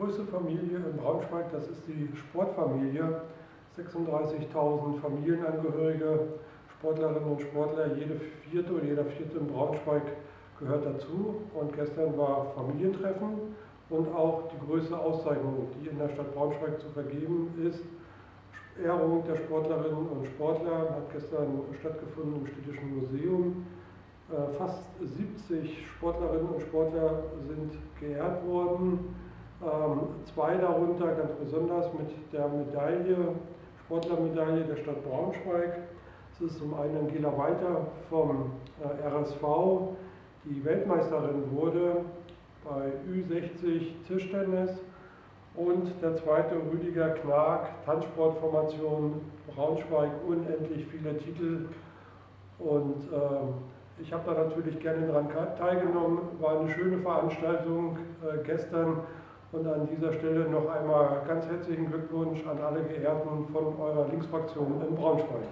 größte Familie in Braunschweig, das ist die Sportfamilie. 36.000 Familienangehörige, Sportlerinnen und Sportler, jede vierte oder jeder vierte in Braunschweig gehört dazu. Und gestern war Familientreffen und auch die größte Auszeichnung, die in der Stadt Braunschweig zu vergeben ist. Ehrung der Sportlerinnen und Sportler hat gestern stattgefunden im Städtischen Museum. Äh, fast 70 Sportlerinnen und Sportler sind geehrt worden. Ähm, zwei darunter ganz besonders mit der Medaille, Sportlermedaille der Stadt Braunschweig. Es ist zum einen Angela Weiter vom äh, RSV, die Weltmeisterin wurde bei Ü60 Tischtennis. Und der zweite Rüdiger Knag, Tanzsportformation Braunschweig, unendlich viele Titel. Und äh, ich habe da natürlich gerne daran teilgenommen, war eine schöne Veranstaltung äh, gestern und an dieser Stelle noch einmal ganz herzlichen Glückwunsch an alle Geehrten von eurer Linksfraktion in Braunschweig.